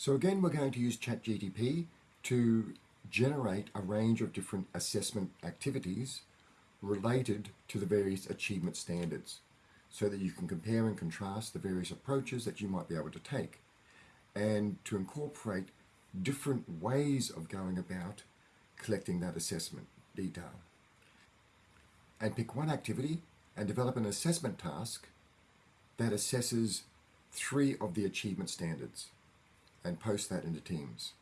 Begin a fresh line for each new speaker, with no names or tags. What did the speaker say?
So again, we're going to use ChatGTP to generate a range of different assessment activities related to the various achievement standards so that you can compare and contrast the various approaches that you might be able to take and to incorporate different ways of going about collecting that assessment detail. And pick one activity and develop an assessment task that assesses three of the achievement standards and post that into Teams.